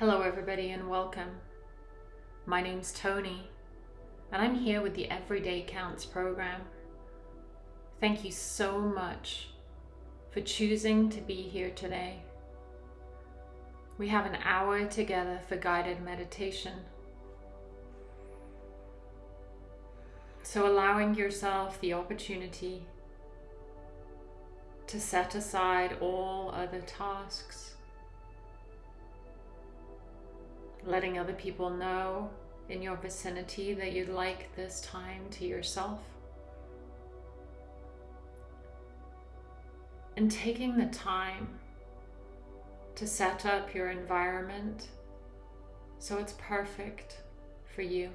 Hello, everybody, and welcome. My name's Tony, and I'm here with the Everyday Counts program. Thank you so much for choosing to be here today. We have an hour together for guided meditation. So, allowing yourself the opportunity to set aside all other tasks, letting other people know in your vicinity that you'd like this time to yourself. And taking the time to set up your environment so it's perfect for you.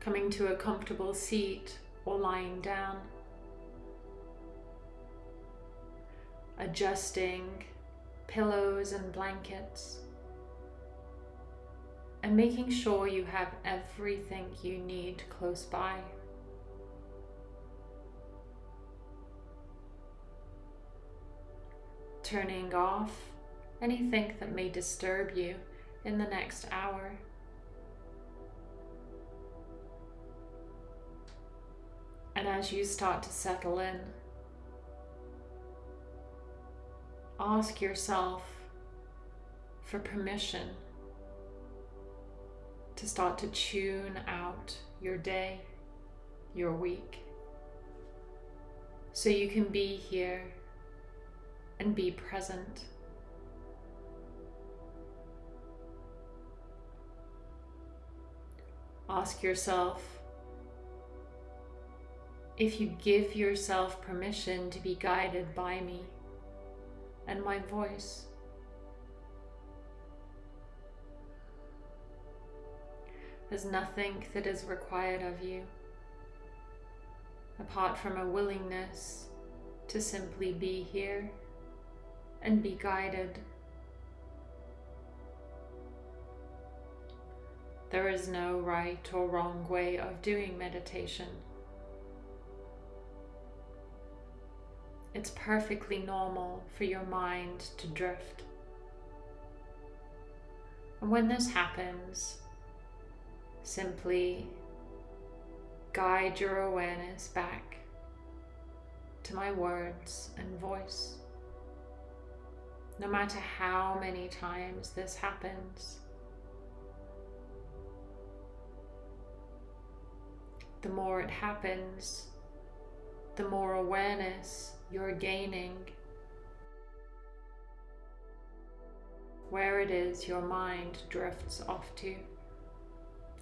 Coming to a comfortable seat or lying down. Adjusting pillows and blankets. And making sure you have everything you need close by. Turning off anything that may disturb you in the next hour. And as you start to settle in, ask yourself for permission to start to tune out your day, your week, so you can be here and be present. Ask yourself if you give yourself permission to be guided by me and my voice. There's nothing that is required of you apart from a willingness to simply be here and be guided. There is no right or wrong way of doing meditation. It's perfectly normal for your mind to drift. And when this happens, simply guide your awareness back to my words and voice. No matter how many times this happens, the more it happens, the more awareness you're gaining, where it is your mind drifts off to,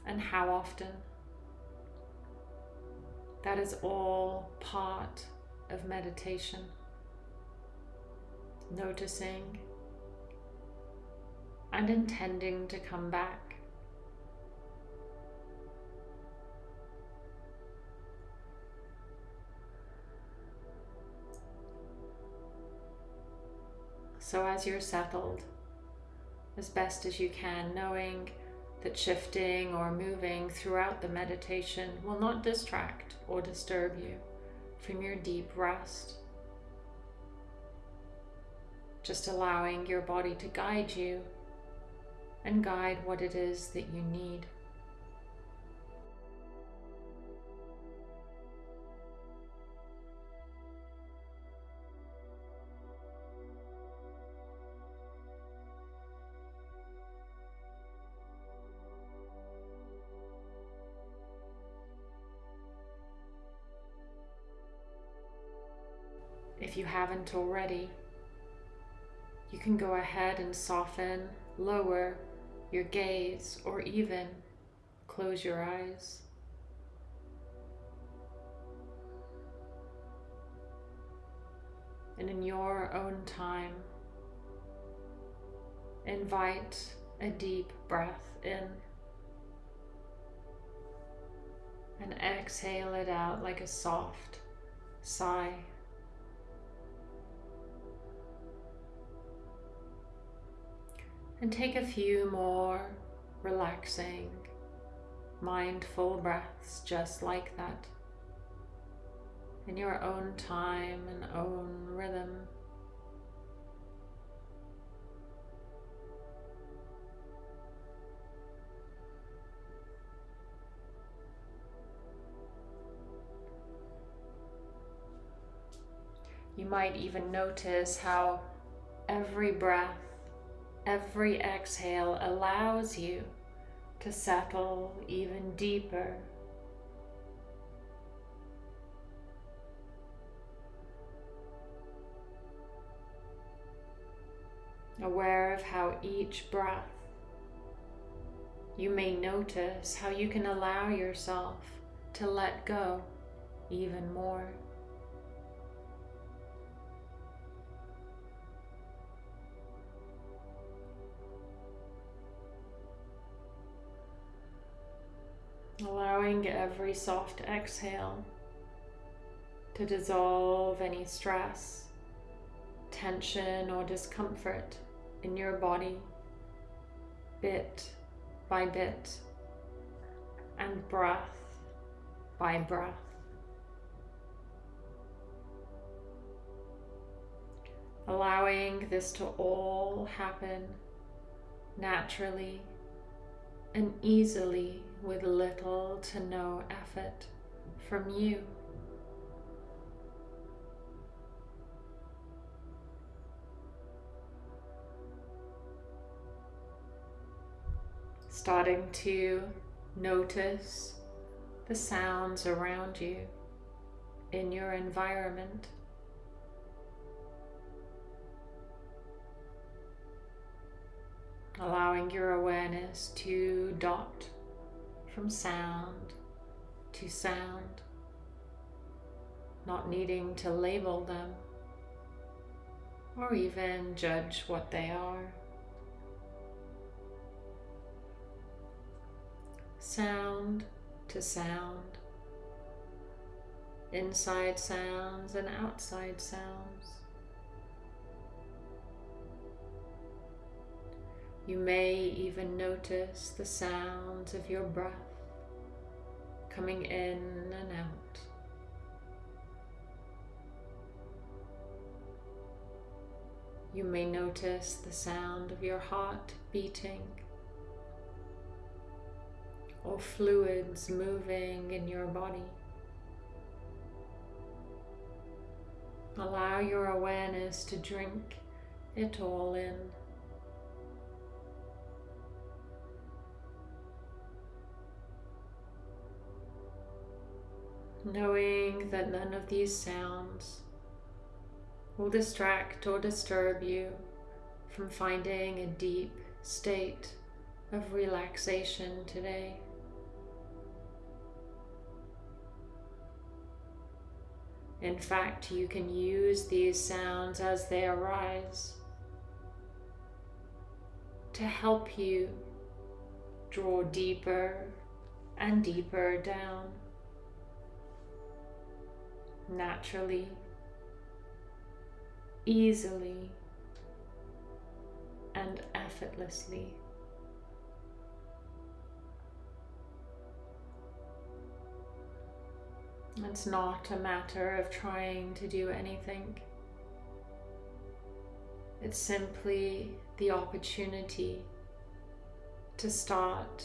and how often. That is all part of meditation. Noticing and intending to come back. So as you're settled, as best as you can, knowing that shifting or moving throughout the meditation will not distract or disturb you from your deep rest. Just allowing your body to guide you and guide what it is that you need. Haven't already. You can go ahead and soften, lower your gaze, or even close your eyes. And in your own time, invite a deep breath in and exhale it out like a soft sigh. and take a few more relaxing, mindful breaths just like that in your own time and own rhythm. You might even notice how every breath every exhale allows you to settle even deeper. Aware of how each breath you may notice how you can allow yourself to let go even more. Allowing every soft exhale to dissolve any stress, tension, or discomfort in your body bit by bit and breath by breath. Allowing this to all happen naturally and easily with little to no effort from you. Starting to notice the sounds around you in your environment. allowing your awareness to dot from sound to sound, not needing to label them or even judge what they are. Sound to sound, inside sounds and outside sounds. You may even notice the sounds of your breath coming in and out. You may notice the sound of your heart beating or fluids moving in your body. Allow your awareness to drink it all in. Knowing that none of these sounds will distract or disturb you from finding a deep state of relaxation today. In fact, you can use these sounds as they arise to help you draw deeper and deeper down naturally, easily, and effortlessly. It's not a matter of trying to do anything. It's simply the opportunity to start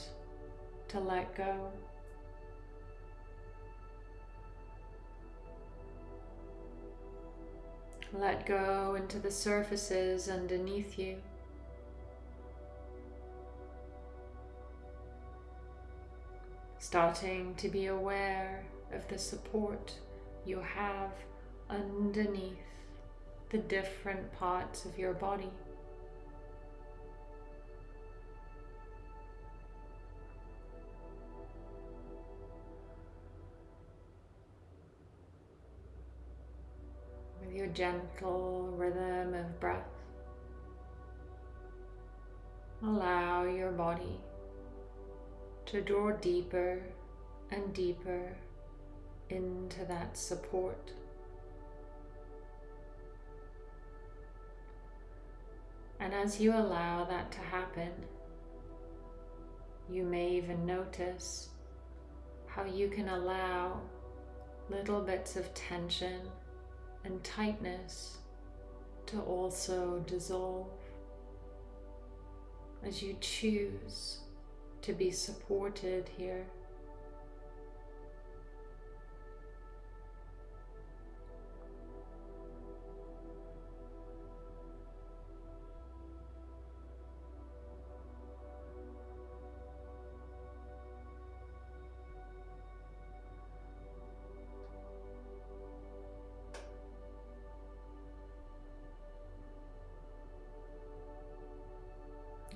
to let go. Let go into the surfaces underneath you. Starting to be aware of the support you have underneath the different parts of your body. Gentle rhythm of breath. Allow your body to draw deeper and deeper into that support. And as you allow that to happen, you may even notice how you can allow little bits of tension and tightness to also dissolve as you choose to be supported here.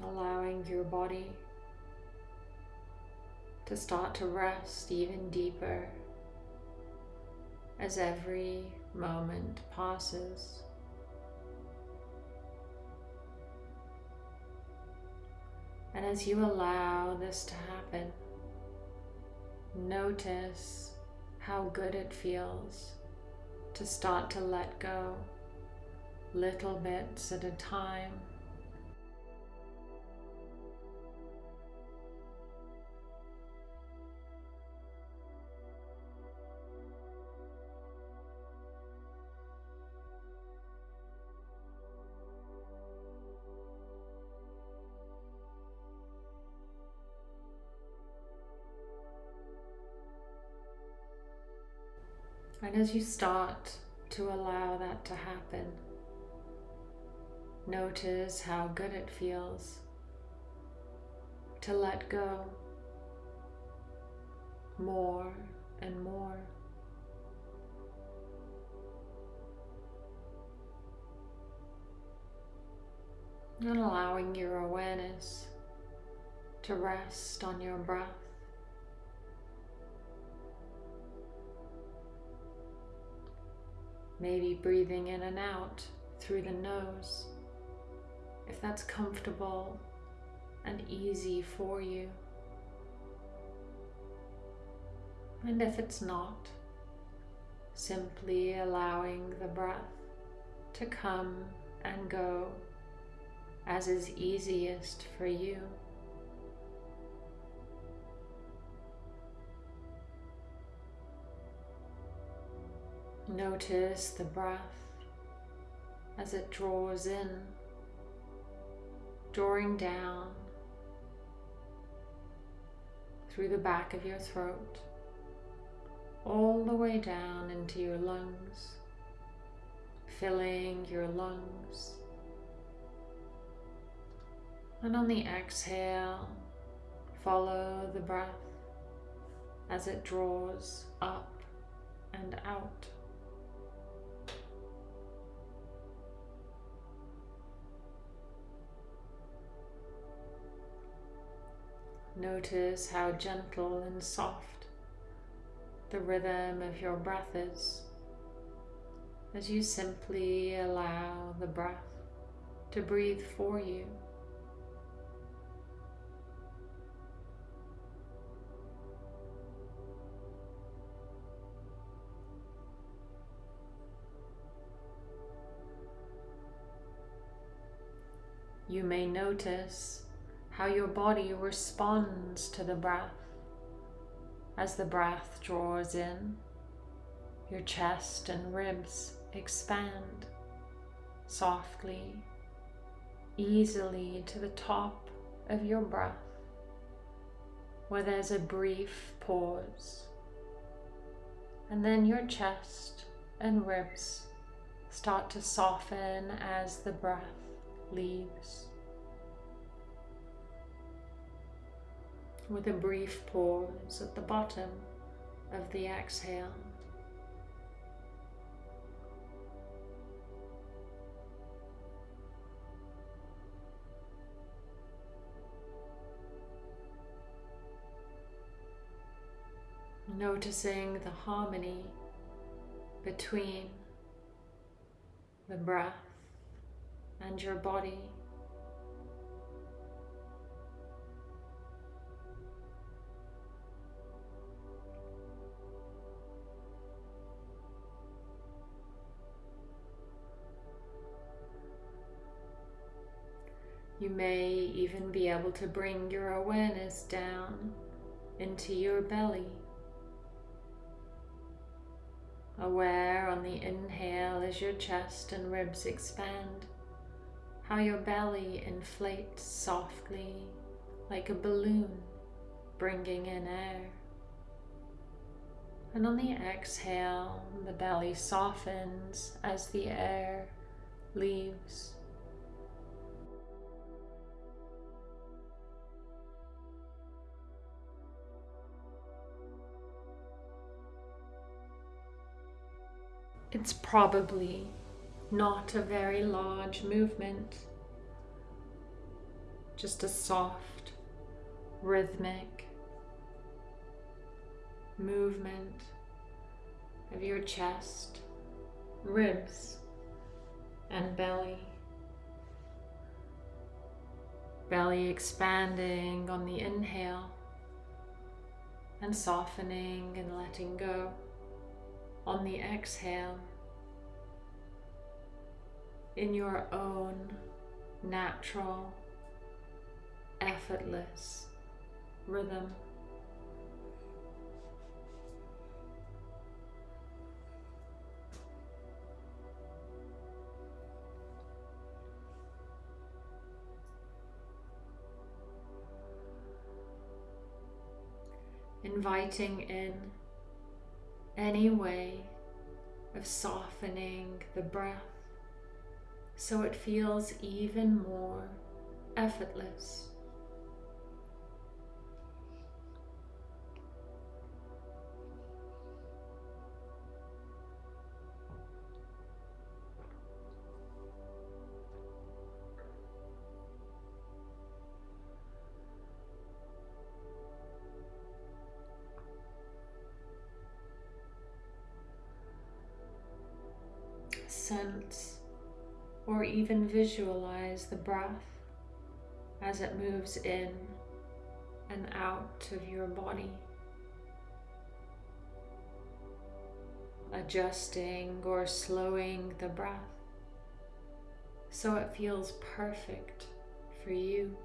Allowing your body to start to rest even deeper as every moment passes. And as you allow this to happen, notice how good it feels to start to let go little bits at a time. And as you start to allow that to happen, notice how good it feels to let go more and more. And allowing your awareness to rest on your breath. Maybe breathing in and out through the nose, if that's comfortable and easy for you. And if it's not, simply allowing the breath to come and go as is easiest for you. Notice the breath as it draws in, drawing down through the back of your throat, all the way down into your lungs, filling your lungs. And on the exhale, follow the breath as it draws up and out. Notice how gentle and soft the rhythm of your breath is as you simply allow the breath to breathe for you. You may notice how your body responds to the breath. As the breath draws in, your chest and ribs expand softly, easily to the top of your breath, where there's a brief pause. And then your chest and ribs start to soften as the breath leaves. With a brief pause at the bottom of the exhale. Noticing the harmony between the breath and your body. You may even be able to bring your awareness down into your belly. Aware on the inhale as your chest and ribs expand, how your belly inflates softly like a balloon, bringing in air. And on the exhale, the belly softens as the air leaves. It's probably not a very large movement, just a soft, rhythmic movement of your chest, ribs, and belly. Belly expanding on the inhale and softening and letting go on the exhale in your own natural, effortless rhythm. inviting in any way of softening the breath so it feels even more effortless. Even visualize the breath as it moves in and out of your body. Adjusting or slowing the breath so it feels perfect for you.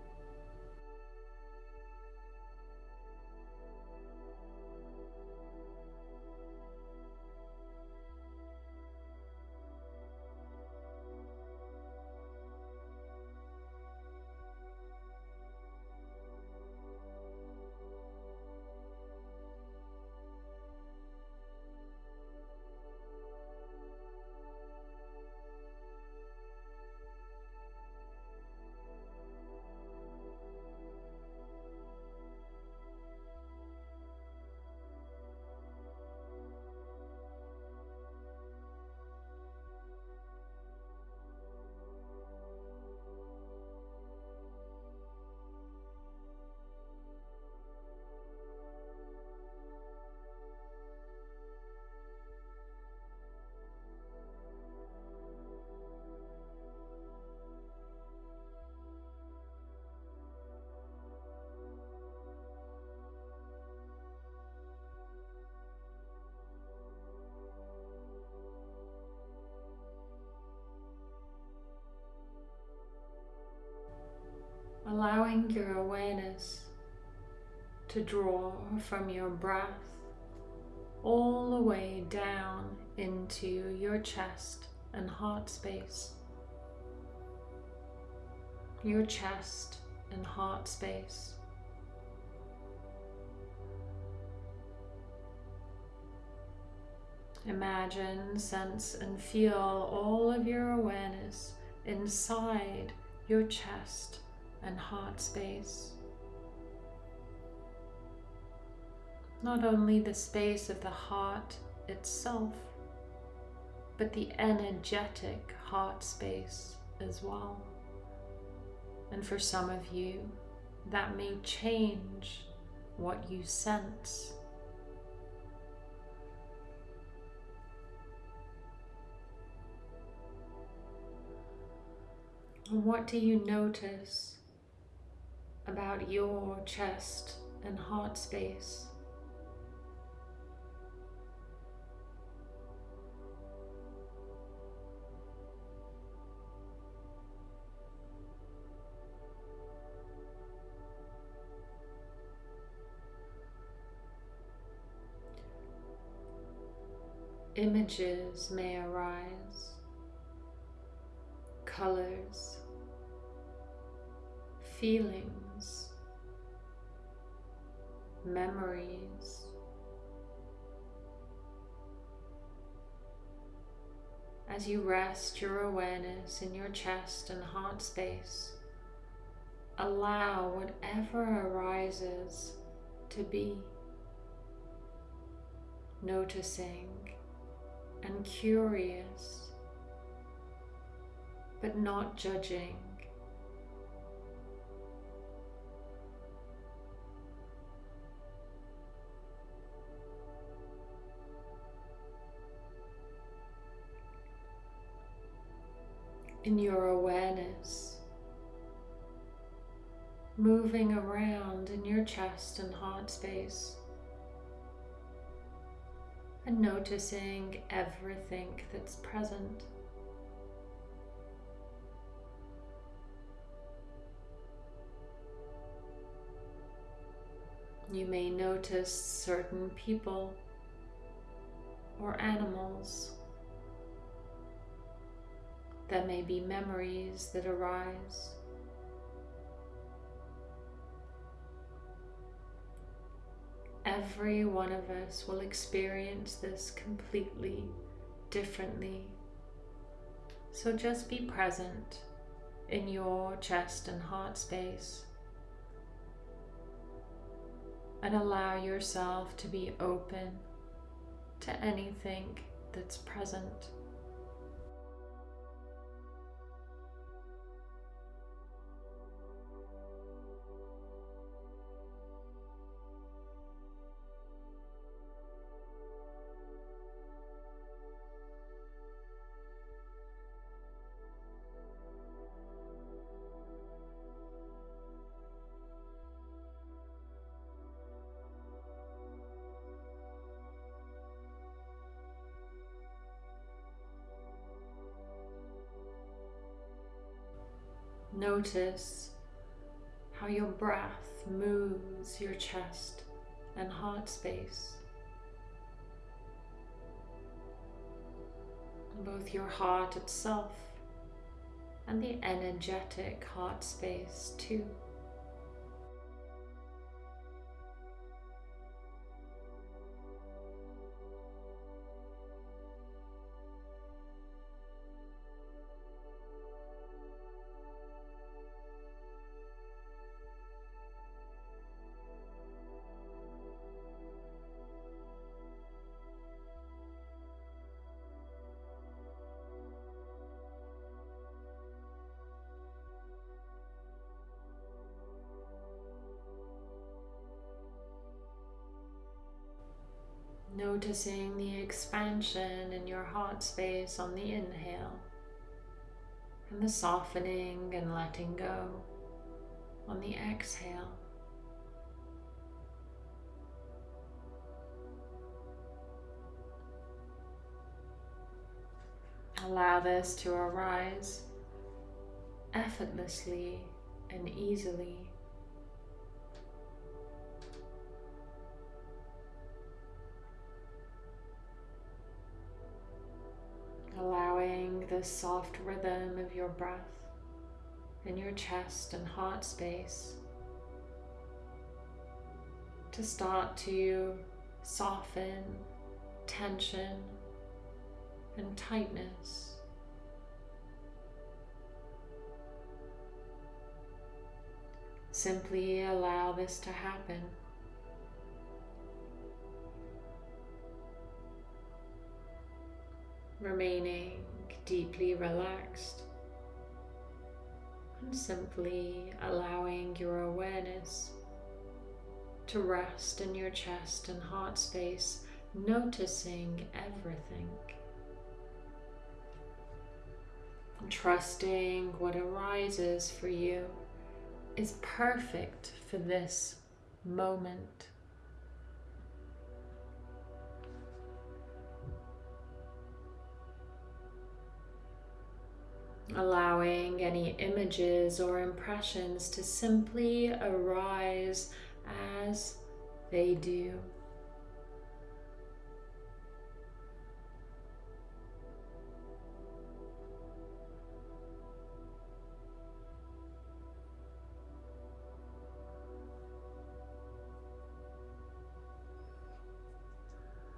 Allowing your awareness to draw from your breath all the way down into your chest and heart space. Your chest and heart space. Imagine, sense, and feel all of your awareness inside your chest and heart space. Not only the space of the heart itself, but the energetic heart space as well. And for some of you, that may change what you sense. What do you notice about your chest and heart space. Images may arise, colors, feelings memories. As you rest your awareness in your chest and heart space, allow whatever arises to be, noticing and curious, but not judging in your awareness, moving around in your chest and heart space, and noticing everything that's present. You may notice certain people or animals. There may be memories that arise. Every one of us will experience this completely differently. So just be present in your chest and heart space and allow yourself to be open to anything that's present. Notice how your breath moves your chest and heart space. Both your heart itself and the energetic heart space too. Noticing the expansion in your heart space on the inhale and the softening and letting go on the exhale. Allow this to arise effortlessly and easily. The soft rhythm of your breath in your chest and heart space to start to soften tension and tightness. Simply allow this to happen. remaining deeply relaxed and simply allowing your awareness to rest in your chest and heart space, noticing everything. And trusting what arises for you is perfect for this moment. Allowing any images or impressions to simply arise as they do.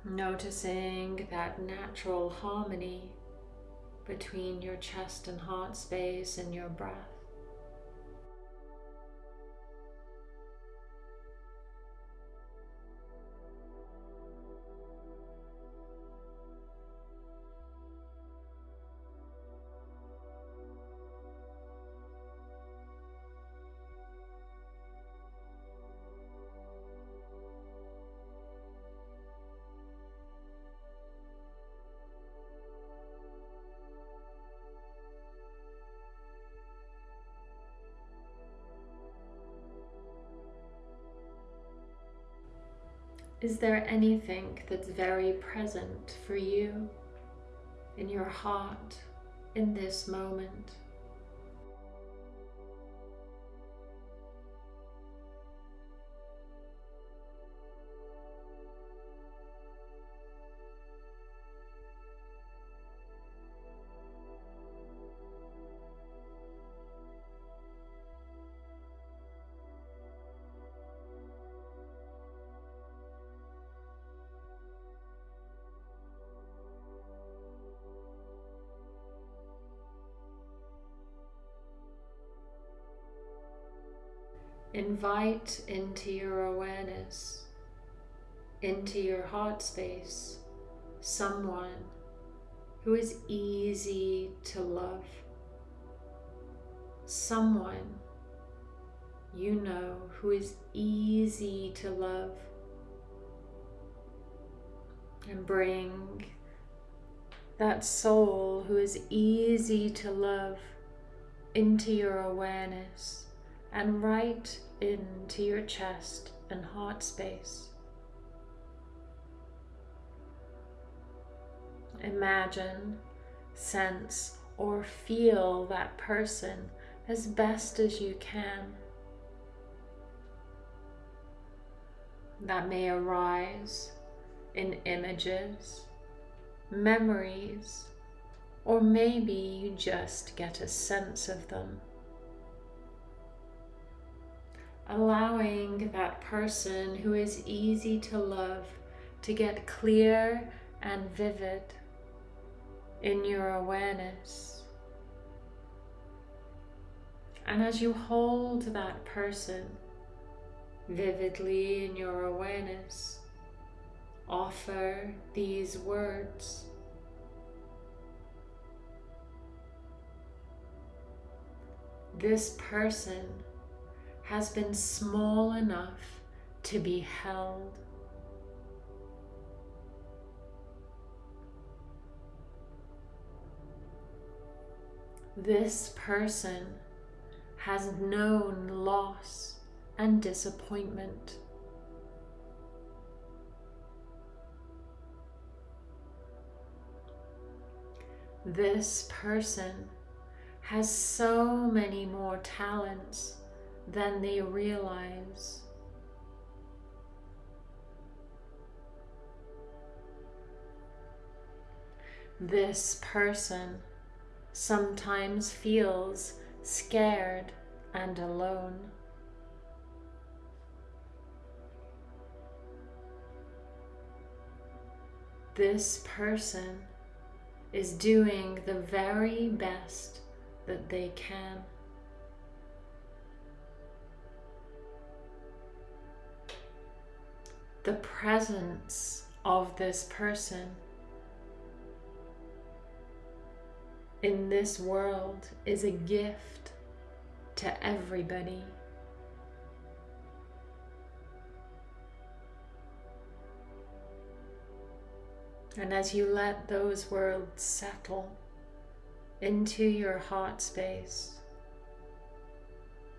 Noticing that natural harmony between your chest and heart space and your breath. Is there anything that's very present for you in your heart in this moment? Invite into your awareness, into your heart space, someone who is easy to love. Someone you know who is easy to love. And bring that soul who is easy to love into your awareness and right into your chest and heart space. Imagine, sense, or feel that person as best as you can. That may arise in images, memories, or maybe you just get a sense of them allowing that person who is easy to love to get clear and vivid in your awareness. And as you hold that person vividly in your awareness, offer these words. This person has been small enough to be held. This person has known loss and disappointment. This person has so many more talents than they realize. This person sometimes feels scared and alone. This person is doing the very best that they can. The presence of this person in this world is a gift to everybody. And as you let those words settle into your heart space,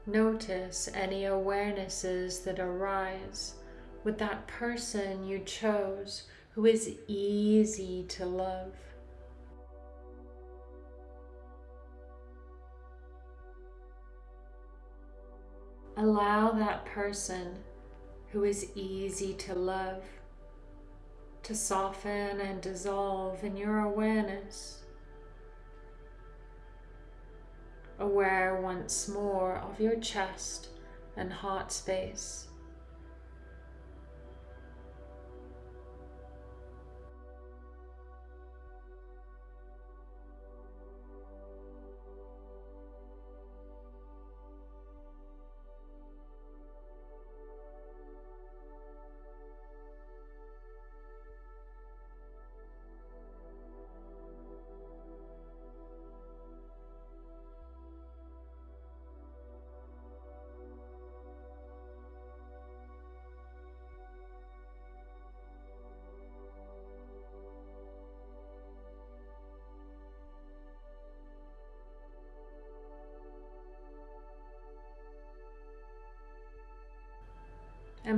notice any awarenesses that arise with that person you chose who is easy to love. Allow that person who is easy to love to soften and dissolve in your awareness. Aware once more of your chest and heart space.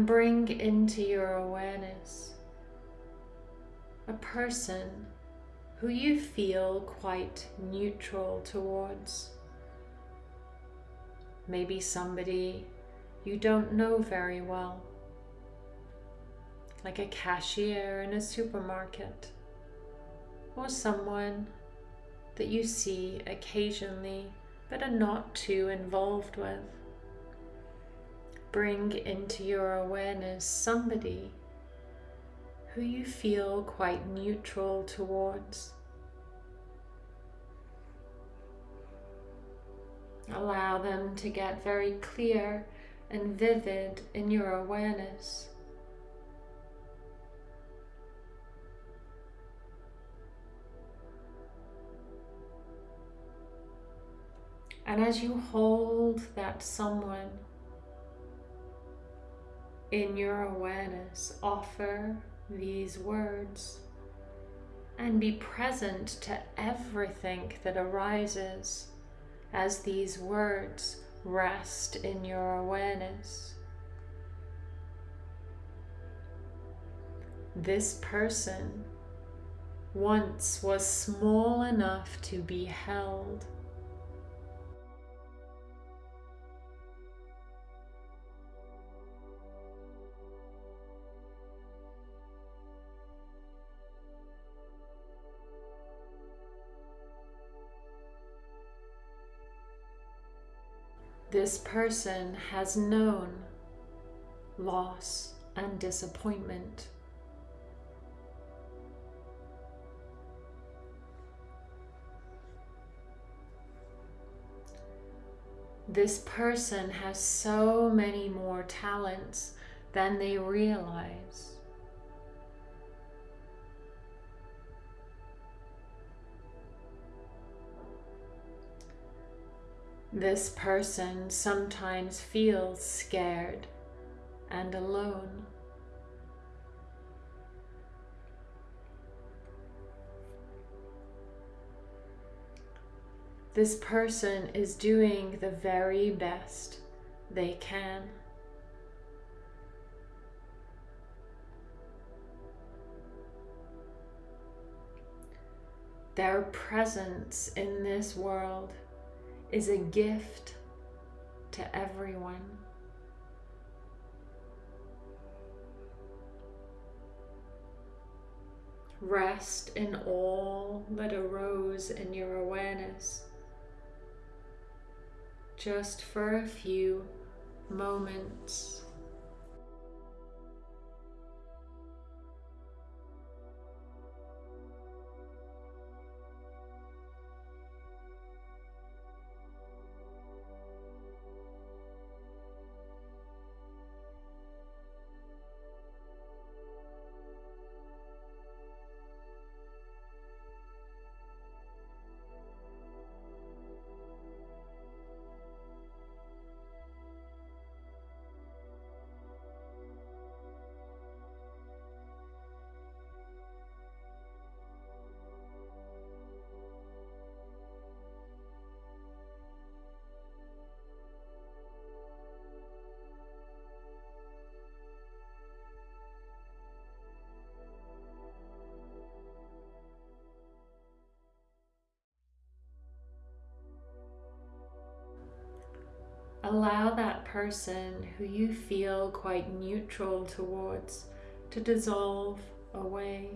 Bring into your awareness a person who you feel quite neutral towards. Maybe somebody you don't know very well, like a cashier in a supermarket, or someone that you see occasionally but are not too involved with. Bring into your awareness somebody who you feel quite neutral towards. Allow them to get very clear and vivid in your awareness. And as you hold that someone in your awareness, offer these words and be present to everything that arises as these words rest in your awareness. This person once was small enough to be held This person has known loss and disappointment. This person has so many more talents than they realize. This person sometimes feels scared and alone. This person is doing the very best they can. Their presence in this world is a gift to everyone. Rest in all that arose in your awareness just for a few moments. Person who you feel quite neutral towards to dissolve away.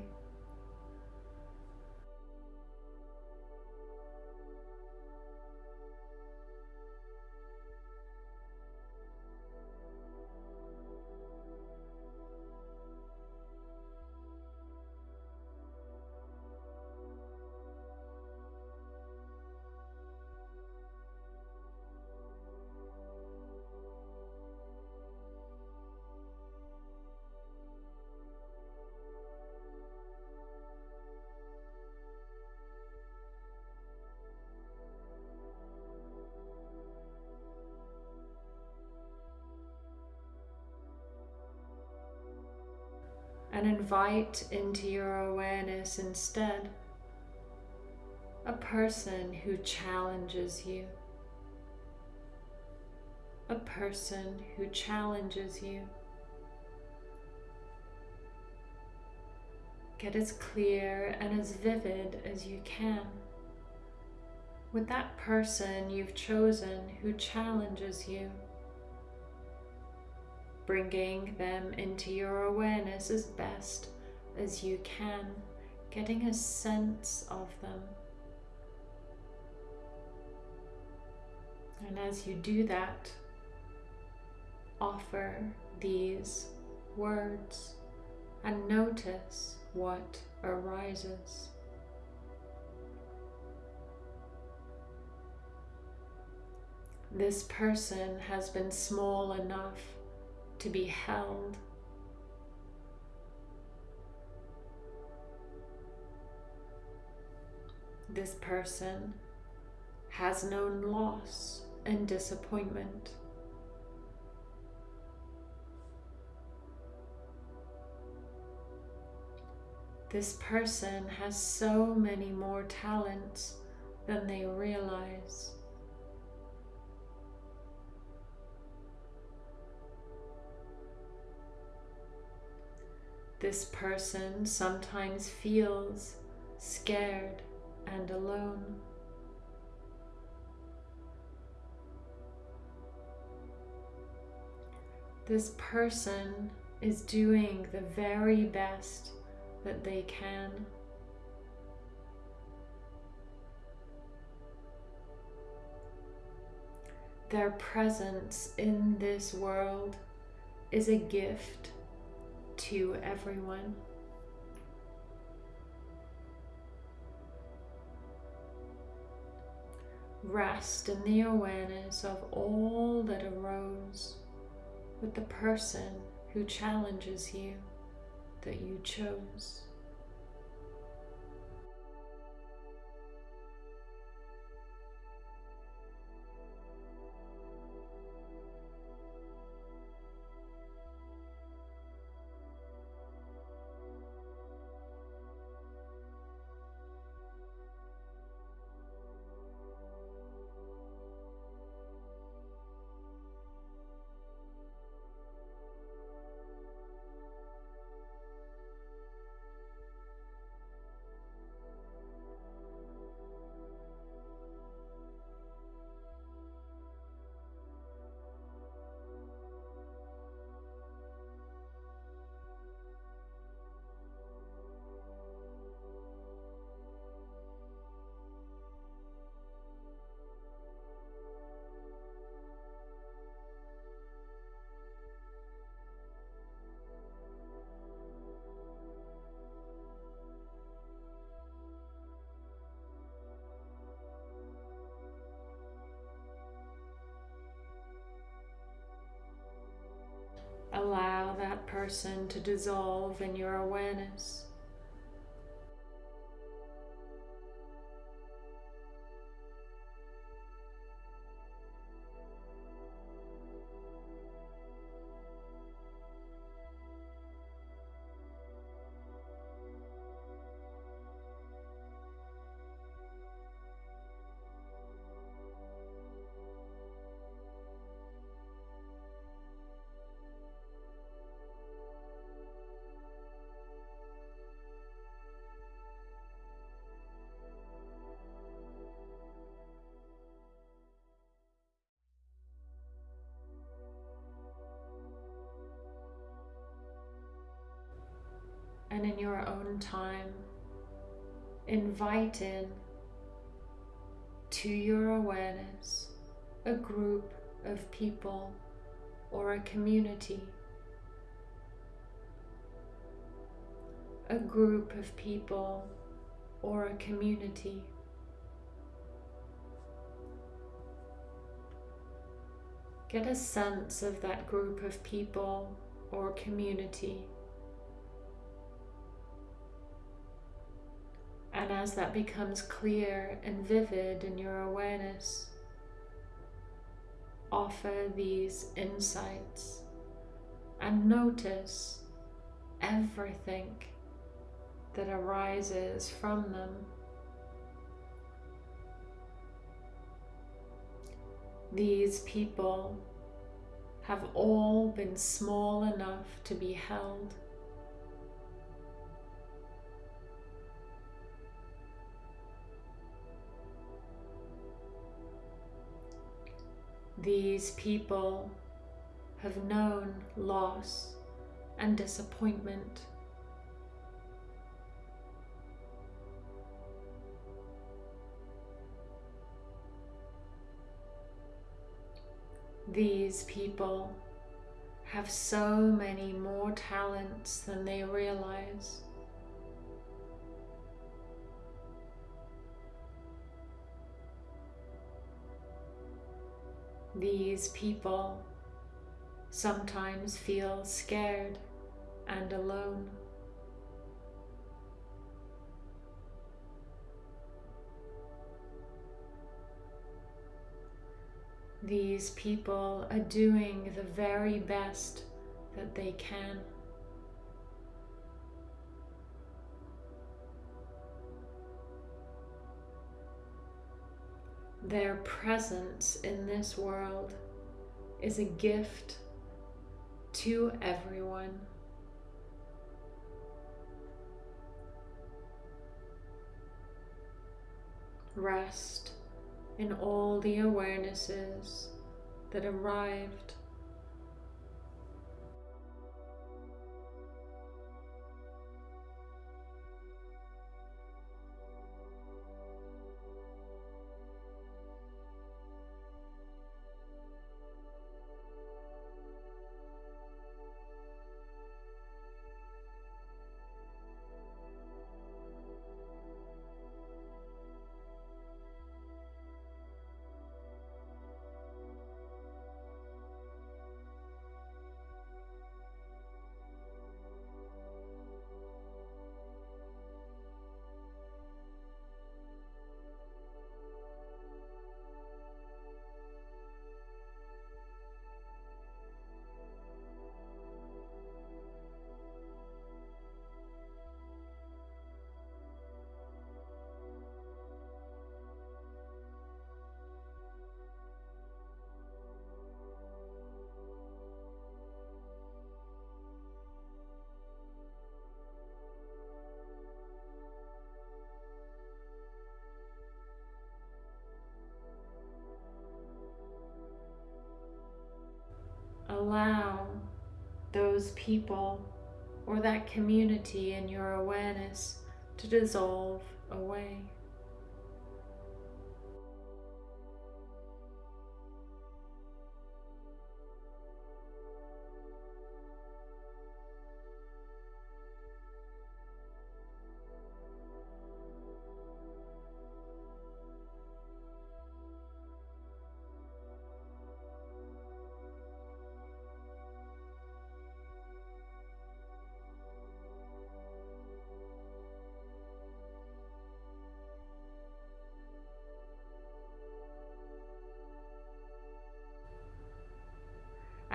invite into your awareness instead a person who challenges you, a person who challenges you. Get as clear and as vivid as you can with that person you've chosen who challenges you bringing them into your awareness as best as you can, getting a sense of them. And as you do that, offer these words and notice what arises. This person has been small enough to be held. This person has known loss and disappointment. This person has so many more talents than they realize. This person sometimes feels scared and alone. This person is doing the very best that they can. Their presence in this world is a gift to everyone. Rest in the awareness of all that arose with the person who challenges you that you chose. Person to dissolve in your awareness. Invite in to your awareness a group of people or a community. A group of people or a community. Get a sense of that group of people or community. And as that becomes clear and vivid in your awareness, offer these insights and notice everything that arises from them. These people have all been small enough to be held These people have known loss and disappointment. These people have so many more talents than they realize. These people sometimes feel scared and alone. These people are doing the very best that they can. Their presence in this world is a gift to everyone. Rest in all the awarenesses that arrived those people or that community in your awareness to dissolve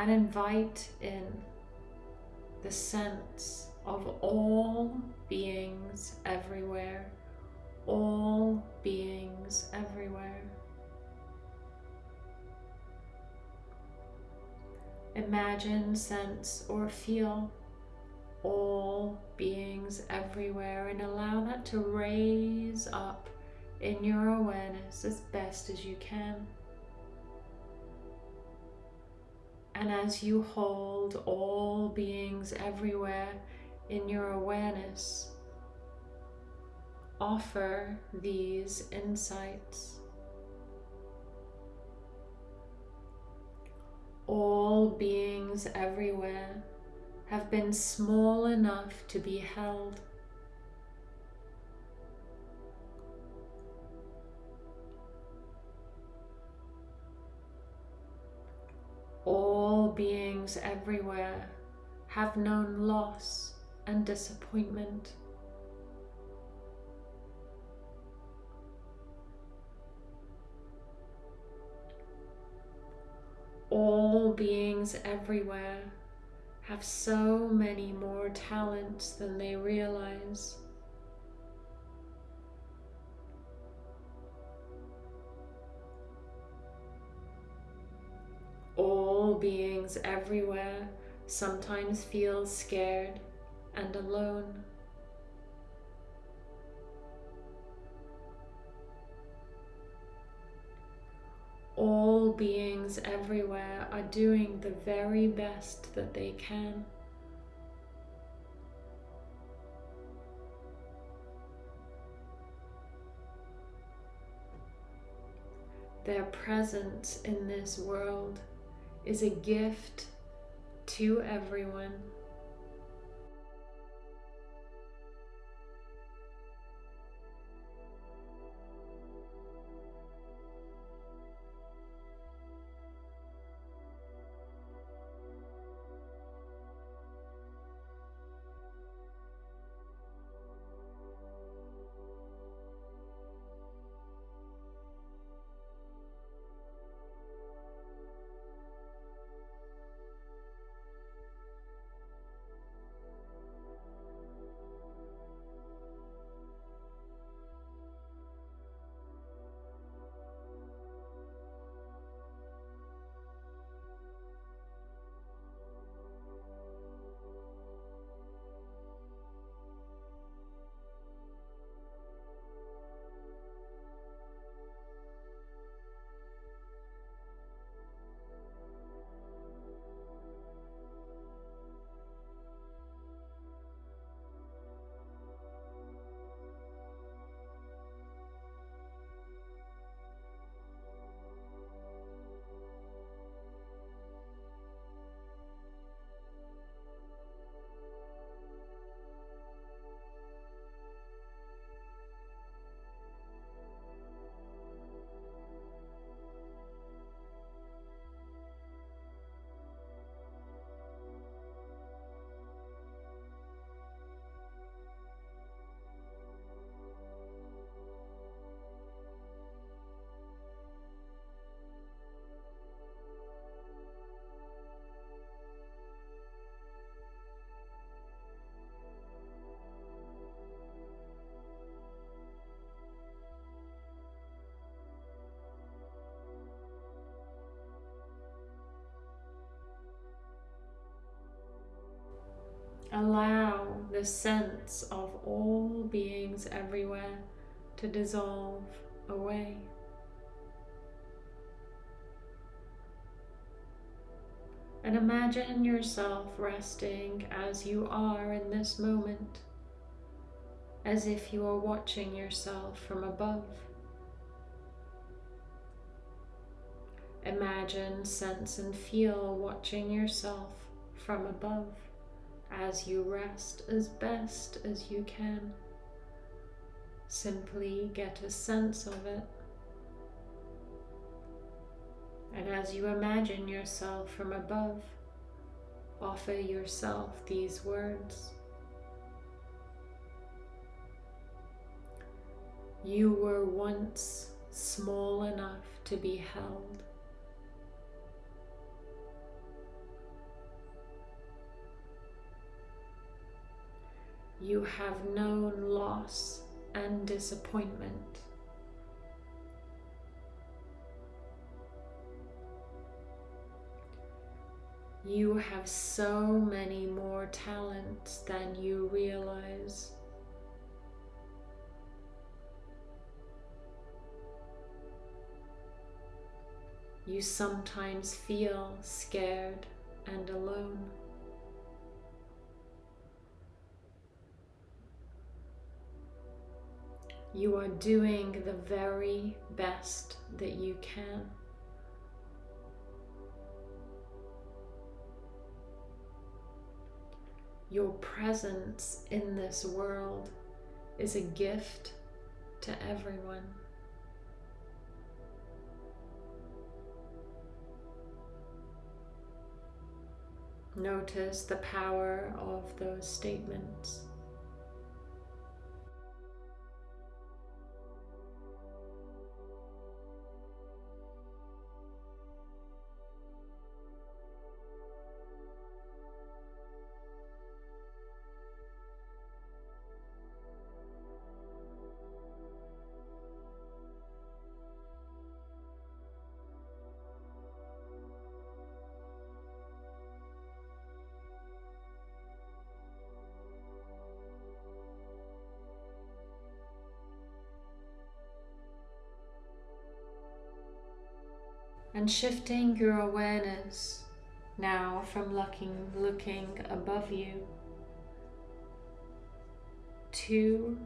and invite in the sense of all beings everywhere, all beings everywhere. Imagine, sense, or feel all beings everywhere and allow that to raise up in your awareness as best as you can. And as you hold all beings everywhere in your awareness, offer these insights. All beings everywhere have been small enough to be held. Beings everywhere have known loss and disappointment. All beings everywhere have so many more talents than they realize. All beings everywhere sometimes feel scared and alone. All beings everywhere are doing the very best that they can. Their presence in this world is a gift to everyone. The sense of all beings everywhere to dissolve away. And imagine yourself resting as you are in this moment, as if you are watching yourself from above. Imagine, sense, and feel watching yourself from above as you rest as best as you can. Simply get a sense of it. And as you imagine yourself from above, offer yourself these words. You were once small enough to be held. You have known loss and disappointment. You have so many more talents than you realize. You sometimes feel scared and alone. You are doing the very best that you can. Your presence in this world is a gift to everyone. Notice the power of those statements. And shifting your awareness now from looking, looking above you to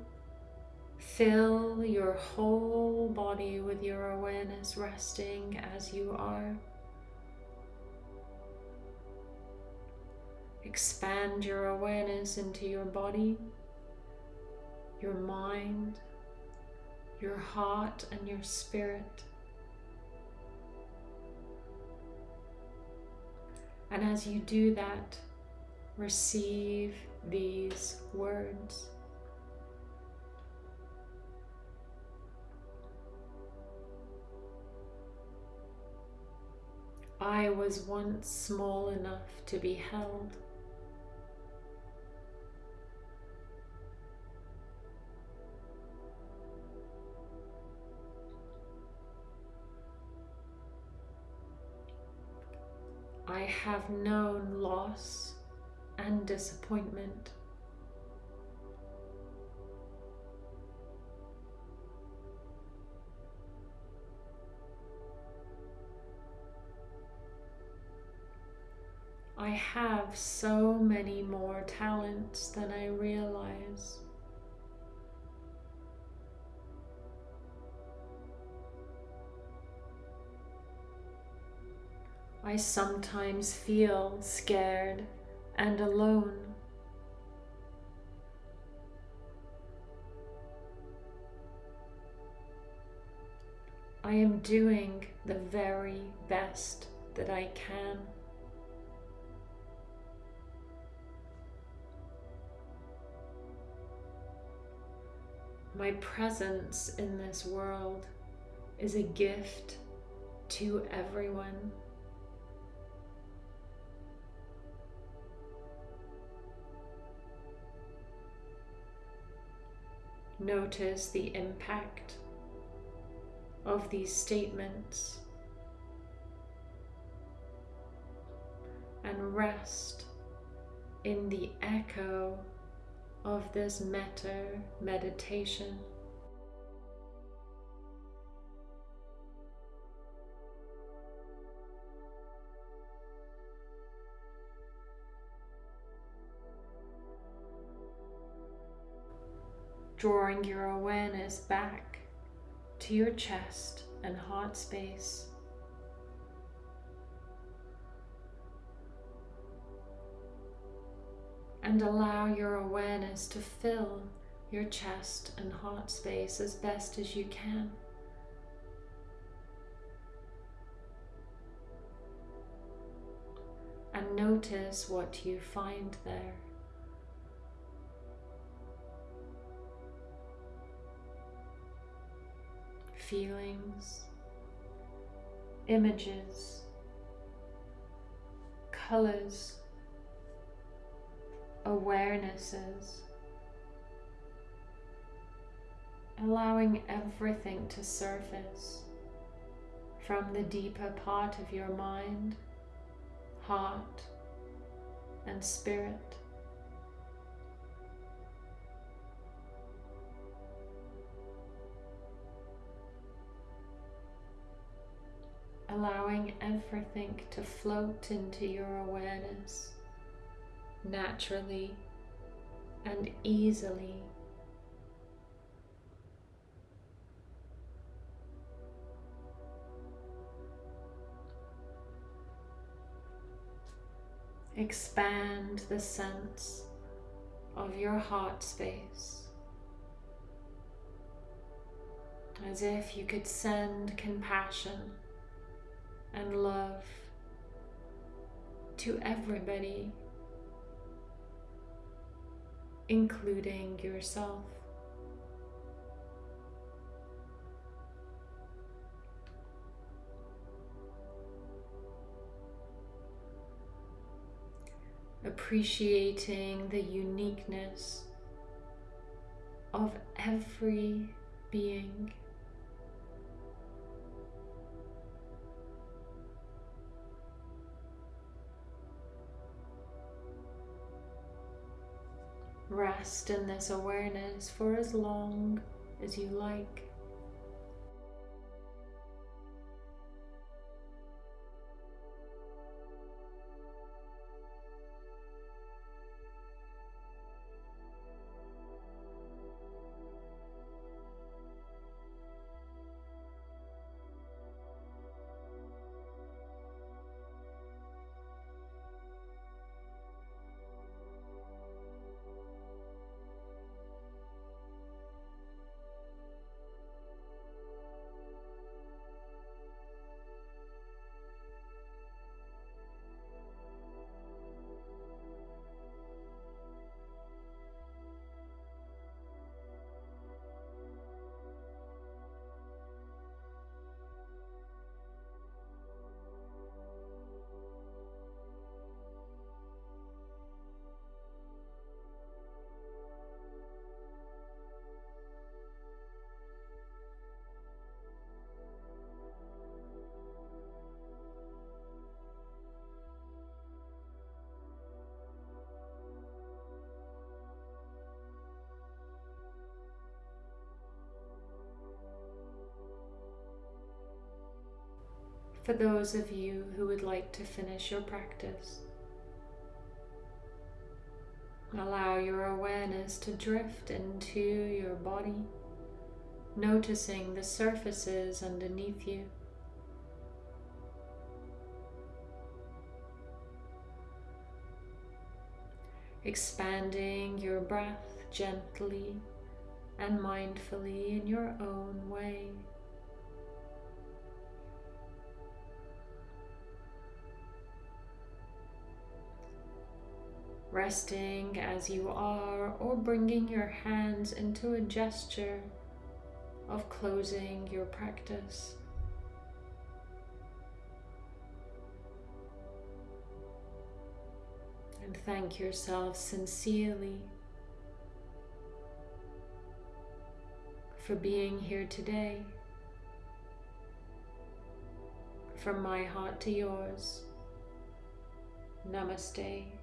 fill your whole body with your awareness resting as you are. Expand your awareness into your body, your mind, your heart, and your spirit. And as you do that, receive these words. I was once small enough to be held. Have known loss and disappointment. I have so many more talents than I realize. I sometimes feel scared and alone. I am doing the very best that I can. My presence in this world is a gift to everyone. Notice the impact of these statements and rest in the echo of this metta meditation. Drawing your awareness back to your chest and heart space. And allow your awareness to fill your chest and heart space as best as you can. And notice what you find there. Feelings, images, colors, awarenesses, allowing everything to surface from the deeper part of your mind, heart, and spirit. Allowing everything to float into your awareness naturally and easily. Expand the sense of your heart space as if you could send compassion and love to everybody, including yourself. Appreciating the uniqueness of every being. Rest in this awareness for as long as you like. For those of you who would like to finish your practice. Allow your awareness to drift into your body, noticing the surfaces underneath you. Expanding your breath gently and mindfully in your own way. Resting as you are or bringing your hands into a gesture of closing your practice. And thank yourself sincerely for being here today. From my heart to yours. Namaste.